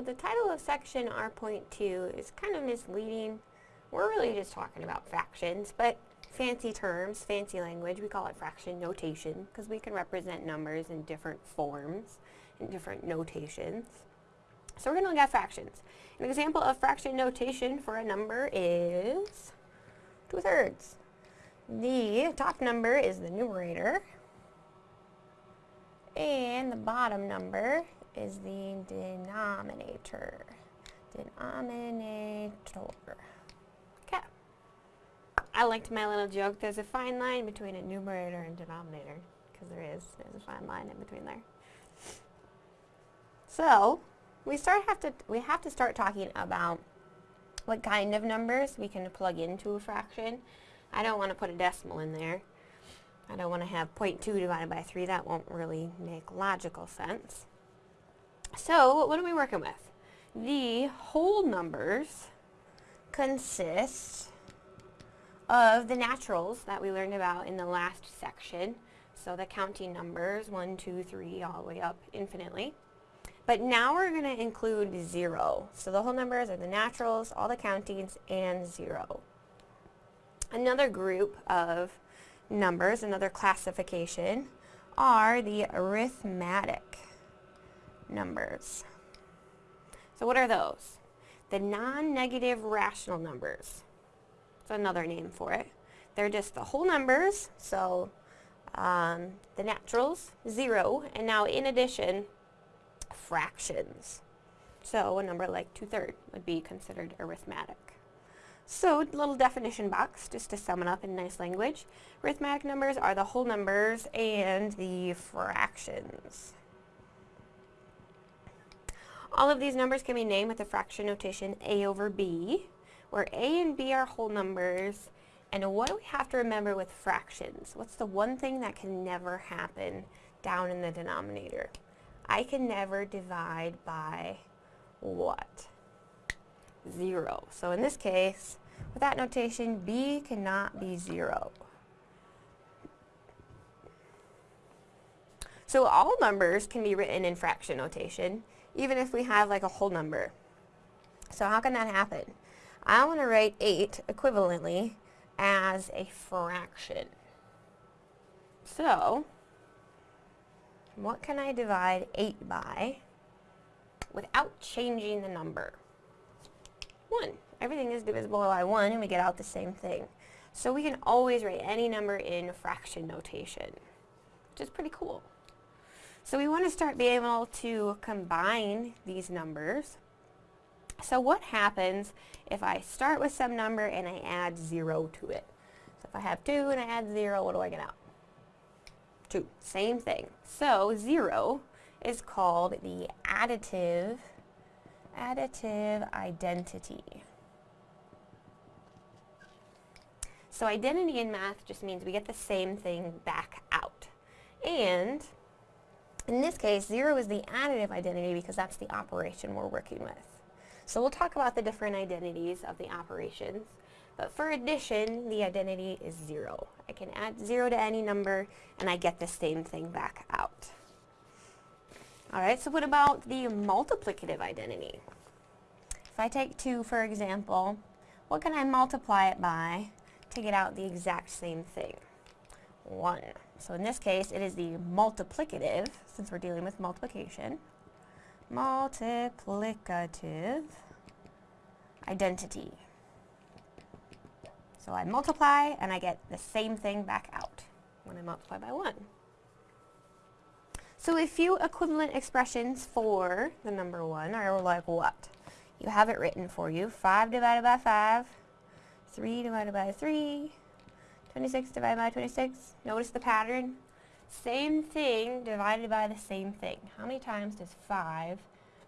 So the title of section R.2 is kind of misleading. We're really just talking about fractions, but fancy terms, fancy language, we call it fraction notation because we can represent numbers in different forms, in different notations. So we're going to look at fractions. An example of fraction notation for a number is 2 thirds. The top number is the numerator, and the bottom number is the denominator. Denominator. Okay. I liked my little joke. There's a fine line between a numerator and denominator. Because there is. There's a fine line in between there. So, we start have to we have to start talking about what kind of numbers we can plug into a fraction. I don't want to put a decimal in there. I don't want to have 0.2 divided by 3. That won't really make logical sense. So, what are we working with? The whole numbers consist of the naturals that we learned about in the last section. So the counting numbers, 1, 2, 3, all the way up infinitely. But now we're going to include 0. So the whole numbers are the naturals, all the countings, and 0. Another group of numbers, another classification, are the arithmetic numbers. So what are those? The non-negative rational numbers. That's another name for it. They're just the whole numbers, so um, the naturals, zero, and now in addition, fractions. So a number like two-thirds would be considered arithmetic. So, little definition box, just to sum it up in nice language. Arithmetic numbers are the whole numbers and the fractions. All of these numbers can be named with the fraction notation a over b, where a and b are whole numbers. And what do we have to remember with fractions? What's the one thing that can never happen down in the denominator? I can never divide by what? Zero. So in this case, with that notation, b cannot be zero. So all numbers can be written in fraction notation, even if we have like a whole number. So how can that happen? I want to write 8 equivalently as a fraction. So, what can I divide 8 by without changing the number? 1. Everything is divisible by 1 and we get out the same thing. So we can always write any number in fraction notation, which is pretty cool. So we want to start being able to combine these numbers. So what happens if I start with some number and I add 0 to it? So if I have 2 and I add 0, what do I get out? 2. Same thing. So 0 is called the additive, additive identity. So identity in math just means we get the same thing back out. And in this case, 0 is the additive identity because that's the operation we're working with. So we'll talk about the different identities of the operations. But for addition, the identity is 0. I can add 0 to any number, and I get the same thing back out. Alright, so what about the multiplicative identity? If I take 2, for example, what can I multiply it by to get out the exact same thing? 1. So in this case, it is the multiplicative, since we're dealing with multiplication, multiplicative identity. So I multiply and I get the same thing back out when I multiply by 1. So a few equivalent expressions for the number 1 are like what? You have it written for you. 5 divided by 5, 3 divided by 3, 26 divided by 26. Notice the pattern. Same thing divided by the same thing. How many times does 5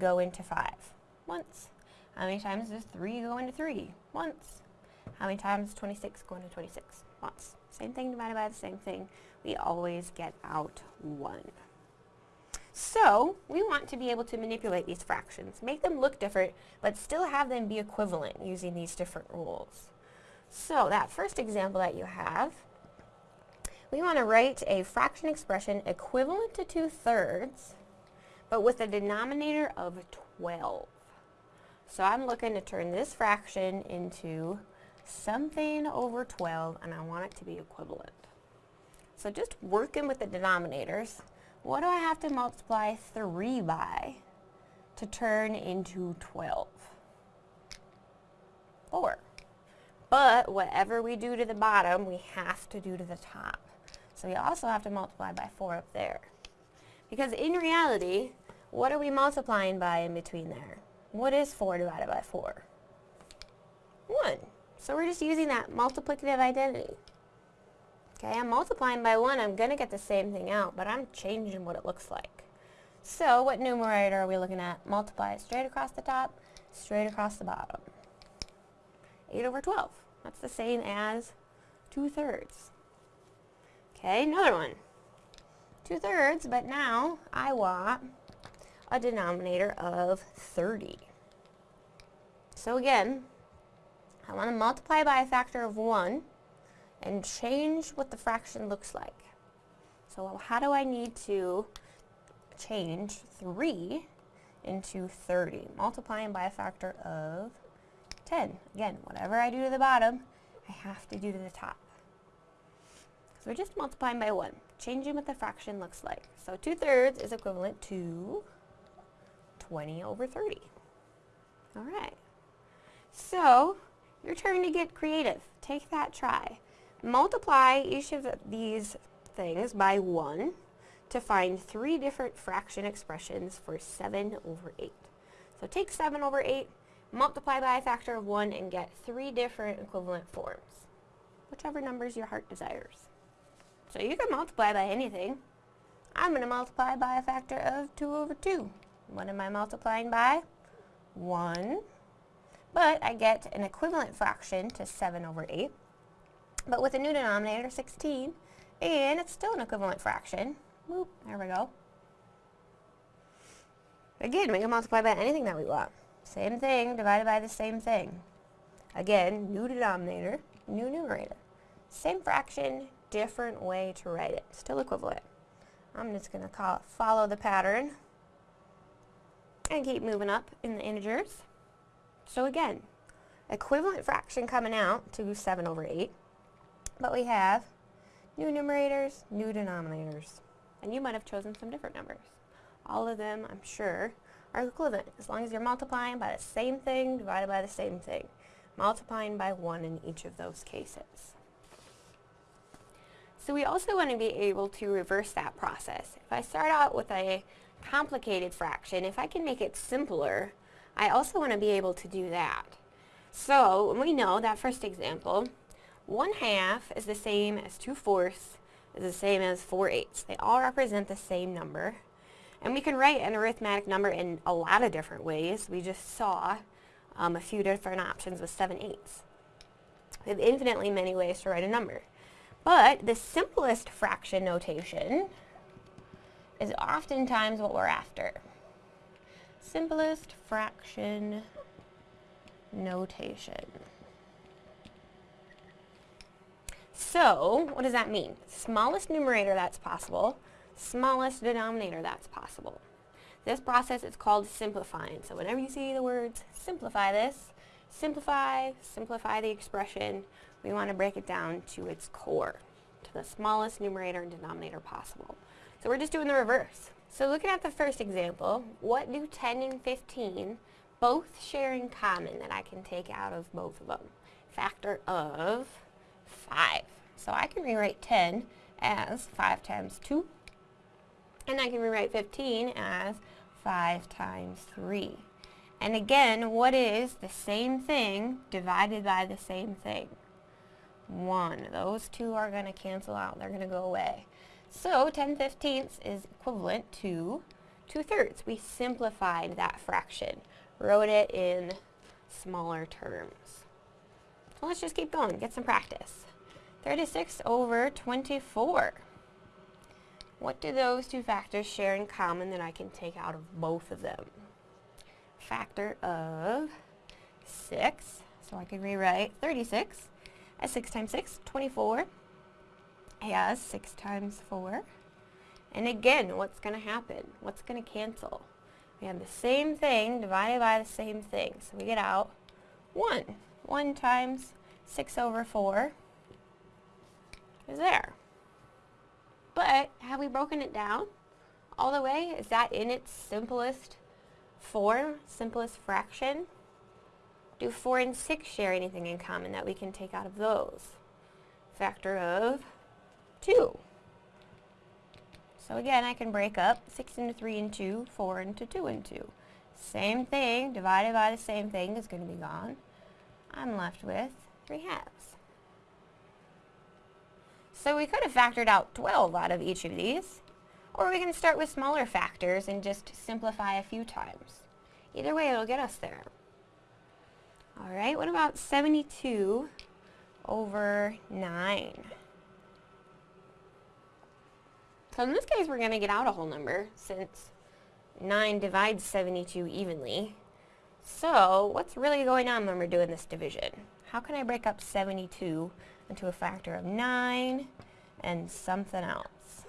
go into 5? Once. How many times does 3 go into 3? Once. How many times does 26 go into 26? Once. Same thing divided by the same thing. We always get out 1. So, we want to be able to manipulate these fractions, make them look different, but still have them be equivalent using these different rules. So that first example that you have, we want to write a fraction expression equivalent to 2 thirds, but with a denominator of 12. So I'm looking to turn this fraction into something over 12 and I want it to be equivalent. So just working with the denominators, what do I have to multiply 3 by to turn into 12? 4. But whatever we do to the bottom, we have to do to the top. So we also have to multiply by 4 up there. Because in reality, what are we multiplying by in between there? What is 4 divided by 4? 1. So we're just using that multiplicative identity. Okay, I'm multiplying by 1, I'm going to get the same thing out, but I'm changing what it looks like. So what numerator are we looking at? Multiply straight across the top, straight across the bottom. 8 over 12. That's the same as 2 thirds. Okay, another one. 2 thirds, but now I want a denominator of 30. So again, I want to multiply by a factor of 1 and change what the fraction looks like. So how do I need to change 3 into 30? Multiplying by a factor of 10. Again, whatever I do to the bottom, I have to do to the top. So we're just multiplying by 1, changing what the fraction looks like. So 2 thirds is equivalent to 20 over 30. All right. So, your turn to get creative. Take that try. Multiply each of these things by 1 to find three different fraction expressions for 7 over 8. So take 7 over 8, multiply by a factor of 1, and get three different equivalent forms, whichever numbers your heart desires. So you can multiply by anything. I'm going to multiply by a factor of 2 over 2. What am I multiplying by? 1. But I get an equivalent fraction to 7 over 8. But with a new denominator, 16. And it's still an equivalent fraction. There we go. Again, we can multiply by anything that we want. Same thing divided by the same thing. Again, new denominator, new numerator. Same fraction, different way to write it. Still equivalent. I'm just going to call it follow the pattern and keep moving up in the integers. So again, equivalent fraction coming out to 7 over 8, but we have new numerators, new denominators, and you might have chosen some different numbers. All of them, I'm sure, are equivalent as long as you're multiplying by the same thing divided by the same thing, multiplying by 1 in each of those cases. So we also want to be able to reverse that process. If I start out with a complicated fraction, if I can make it simpler, I also want to be able to do that. So we know that first example, 1 half is the same as 2 fourths is the same as 4 eighths. They all represent the same number. And we can write an arithmetic number in a lot of different ways. We just saw um, a few different options with 7 eighths. We have infinitely many ways to write a number. But the simplest fraction notation is oftentimes what we're after. Simplest fraction notation. So, what does that mean? Smallest numerator that's possible, smallest denominator that's possible. This process is called simplifying. So whenever you see the words simplify this, simplify, simplify the expression, we want to break it down to its core, to the smallest numerator and denominator possible. So we're just doing the reverse. So looking at the first example, what do 10 and 15 both share in common that I can take out of both of them? Factor of 5. So I can rewrite 10 as 5 times 2, and I can rewrite 15 as 5 times 3. And again, what is the same thing divided by the same thing? 1. Those two are going to cancel out. They're going to go away. So 10 fifteenths is equivalent to 2 thirds. We simplified that fraction, wrote it in smaller terms. So let's just keep going, get some practice. 36 over 24. What do those two factors share in common that I can take out of both of them? Factor of 6, so I can rewrite 36 as 6 times 6, 24 has 6 times 4. And again, what's going to happen? What's going to cancel? we have the same thing divided by the same thing. So we get out 1. 1 times 6 over 4 is there. But have we broken it down all the way? Is that in its simplest form, simplest fraction? Do 4 and 6 share anything in common that we can take out of those? Factor of 2. So again, I can break up 6 into 3 and 2, 4 into 2 and 2. Same thing, divided by the same thing is going to be gone. I'm left with 3 halves. So we could have factored out 12 out of each of these, or we can start with smaller factors and just simplify a few times. Either way, it'll get us there. Alright, what about 72 over 9? So in this case, we're going to get out a whole number, since 9 divides 72 evenly. So, what's really going on when we're doing this division? How can I break up 72 into a factor of 9 and something else?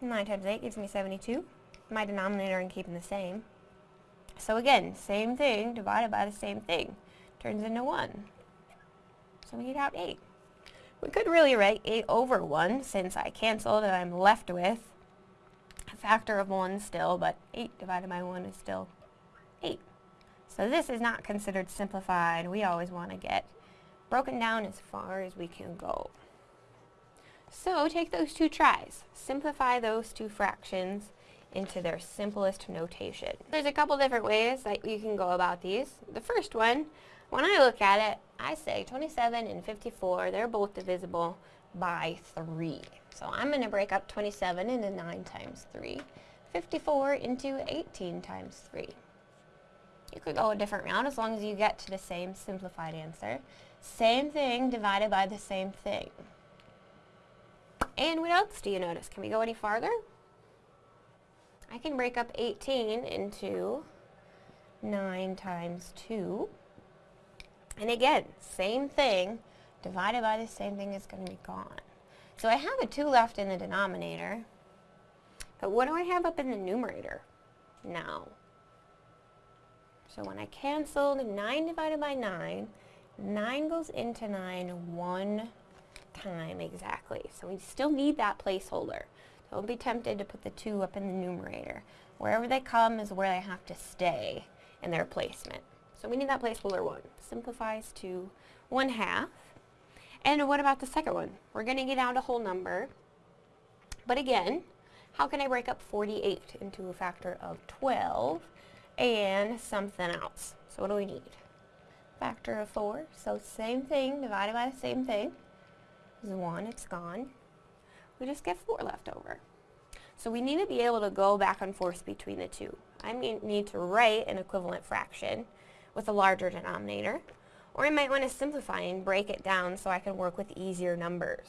9 times 8 gives me 72. My denominator I'm keeping the same. So again, same thing divided by the same thing. Turns into 1. So we get out 8. We could really write 8 over 1 since I canceled and I'm left with a factor of 1 still, but 8 divided by 1 is still 8. So this is not considered simplified. We always want to get broken down as far as we can go. So take those two tries. Simplify those two fractions into their simplest notation. There's a couple different ways that you can go about these. The first one, when I look at it, I say 27 and 54, they're both divisible by 3. So I'm going to break up 27 into 9 times 3, 54 into 18 times 3. You could go a different route as long as you get to the same simplified answer. Same thing divided by the same thing. And what else do you notice? Can we go any farther? I can break up 18 into 9 times 2. And again, same thing, divided by the same thing is going to be gone. So I have a 2 left in the denominator, but what do I have up in the numerator now? So when I cancel the 9 divided by 9, 9 goes into 9 one time exactly. So we still need that placeholder. Don't be tempted to put the 2 up in the numerator. Wherever they come is where they have to stay in their placement. So we need that placeholder 1. Simplifies to 1 half. And what about the second one? We're going to get out a whole number. But again, how can I break up 48 into a factor of 12 and something else? So what do we need? Factor of 4. So same thing divided by the same thing is 1. It's gone we just get 4 left over. So we need to be able to go back and forth between the two. I need to write an equivalent fraction with a larger denominator, or I might want to simplify and break it down so I can work with easier numbers.